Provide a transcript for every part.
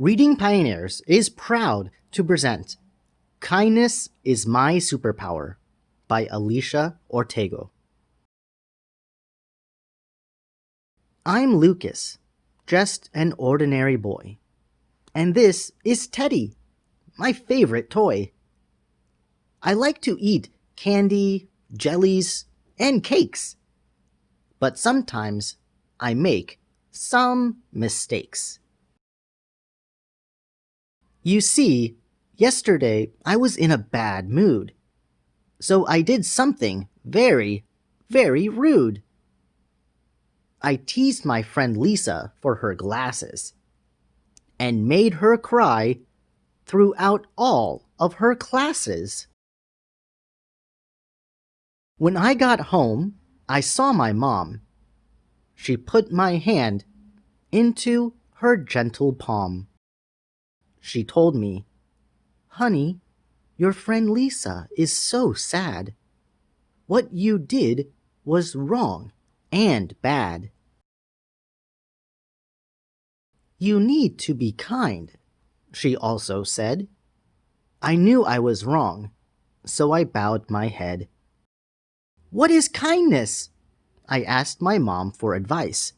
Reading Pioneers is proud to present Kindness is My Superpower by Alicia Ortego. I'm Lucas, just an ordinary boy. And this is Teddy, my favorite toy. I like to eat candy, jellies, and cakes. But sometimes I make some mistakes. You see, yesterday I was in a bad mood. So I did something very, very rude. I teased my friend Lisa for her glasses and made her cry throughout all of her classes. When I got home, I saw my mom. She put my hand into her gentle palm. She told me, Honey, your friend Lisa is so sad. What you did was wrong and bad. You need to be kind, she also said. I knew I was wrong, so I bowed my head. What is kindness? I asked my mom for advice.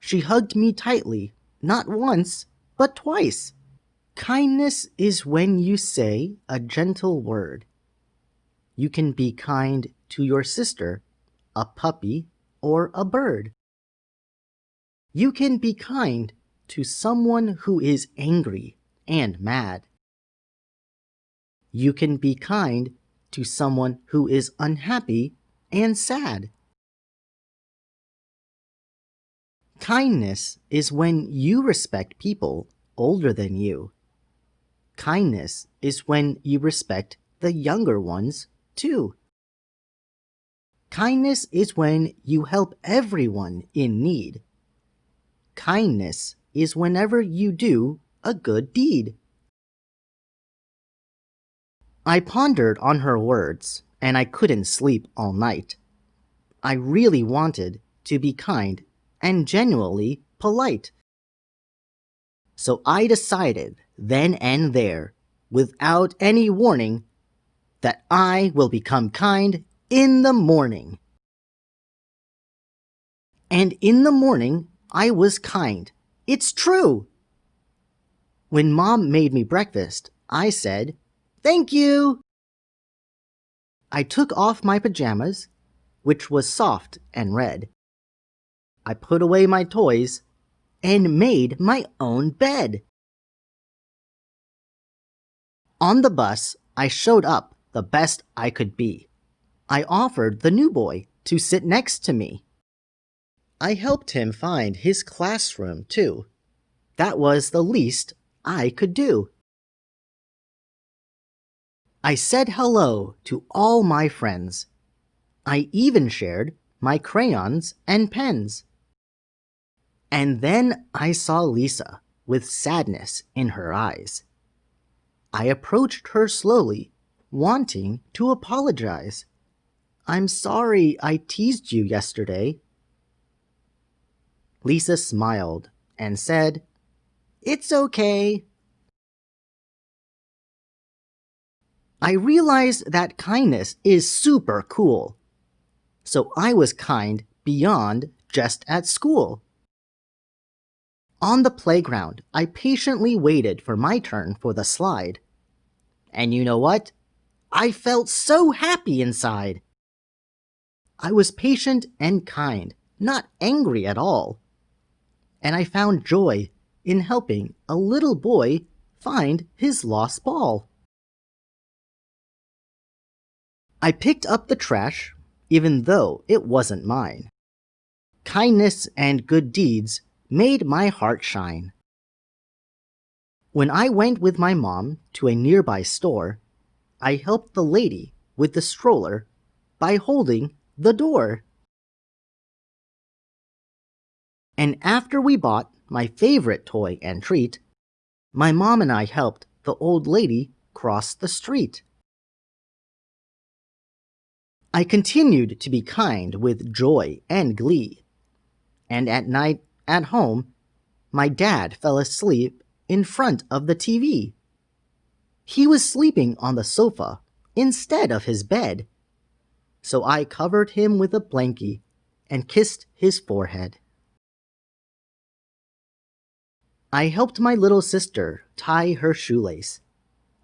She hugged me tightly, not once, but twice. Kindness is when you say a gentle word. You can be kind to your sister, a puppy, or a bird. You can be kind to someone who is angry and mad. You can be kind to someone who is unhappy and sad. Kindness is when you respect people older than you. Kindness is when you respect the younger ones too. Kindness is when you help everyone in need. Kindness is whenever you do a good deed. I pondered on her words, and I couldn't sleep all night. I really wanted to be kind and genuinely polite. So I decided then and there, without any warning, that I will become kind in the morning. And in the morning, I was kind. It's true. When mom made me breakfast, I said, Thank you. I took off my pajamas, which was soft and red. I put away my toys and made my own bed. On the bus, I showed up the best I could be. I offered the new boy to sit next to me. I helped him find his classroom, too. That was the least I could do. I said hello to all my friends. I even shared my crayons and pens. And then I saw Lisa with sadness in her eyes. I approached her slowly, wanting to apologize. I'm sorry I teased you yesterday. Lisa smiled and said, It's okay. I realized that kindness is super cool. So I was kind beyond just at school. On the playground, I patiently waited for my turn for the slide. And you know what? I felt so happy inside. I was patient and kind, not angry at all. And I found joy in helping a little boy find his lost ball. I picked up the trash, even though it wasn't mine. Kindness and good deeds made my heart shine. When I went with my mom to a nearby store, I helped the lady with the stroller by holding the door. And after we bought my favorite toy and treat, my mom and I helped the old lady cross the street. I continued to be kind with joy and glee, and at night at home, my dad fell asleep in front of the TV. He was sleeping on the sofa instead of his bed. So I covered him with a blankie and kissed his forehead. I helped my little sister tie her shoelace.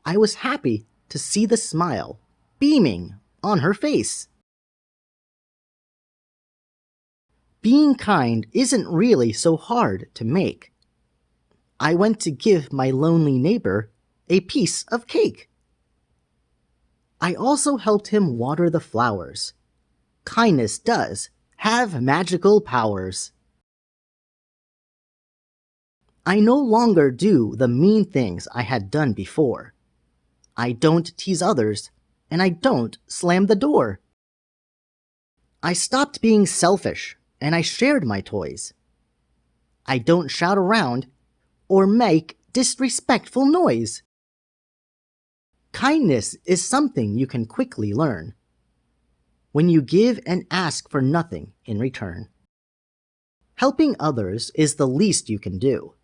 I was happy to see the smile beaming on her face. Being kind isn't really so hard to make. I went to give my lonely neighbor a piece of cake. I also helped him water the flowers. Kindness does have magical powers. I no longer do the mean things I had done before. I don't tease others, and I don't slam the door. I stopped being selfish, and I shared my toys. I don't shout around or make disrespectful noise. Kindness is something you can quickly learn when you give and ask for nothing in return. Helping others is the least you can do.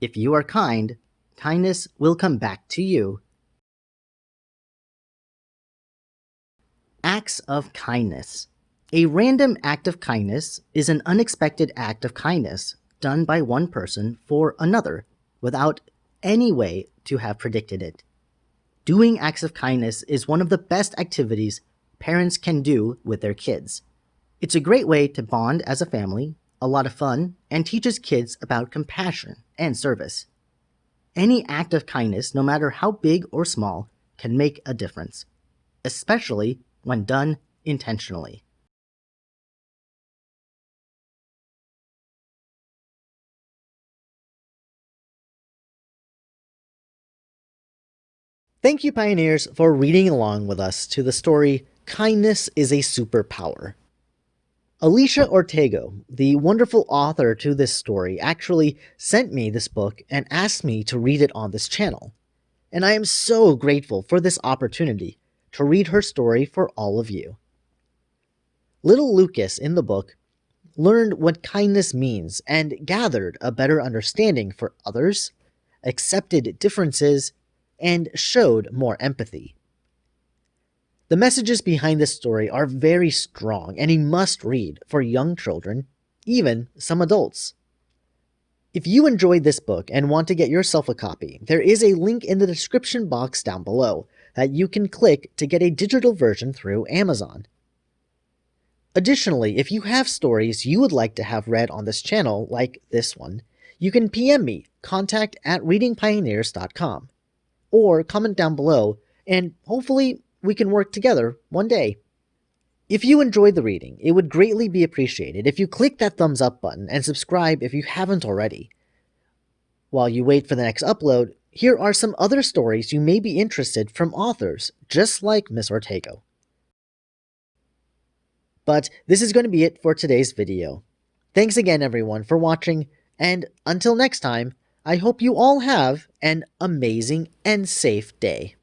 If you are kind, kindness will come back to you. Acts of kindness. A random act of kindness is an unexpected act of kindness done by one person for another without any way to have predicted it. Doing acts of kindness is one of the best activities parents can do with their kids. It's a great way to bond as a family a lot of fun, and teaches kids about compassion and service. Any act of kindness, no matter how big or small, can make a difference, especially when done intentionally. Thank you, Pioneers, for reading along with us to the story Kindness is a Superpower Alicia Ortego, the wonderful author to this story, actually sent me this book and asked me to read it on this channel. And I am so grateful for this opportunity to read her story for all of you. Little Lucas in the book learned what kindness means and gathered a better understanding for others, accepted differences, and showed more empathy. The messages behind this story are very strong and a must read for young children, even some adults. If you enjoyed this book and want to get yourself a copy, there is a link in the description box down below that you can click to get a digital version through Amazon. Additionally, if you have stories you would like to have read on this channel, like this one, you can PM me, contact at readingpioneers.com, or comment down below, and hopefully we can work together one day. If you enjoyed the reading, it would greatly be appreciated if you click that thumbs up button and subscribe if you haven't already. While you wait for the next upload, here are some other stories you may be interested from authors just like Miss Ortego. But this is going to be it for today's video. Thanks again everyone for watching, and until next time, I hope you all have an amazing and safe day.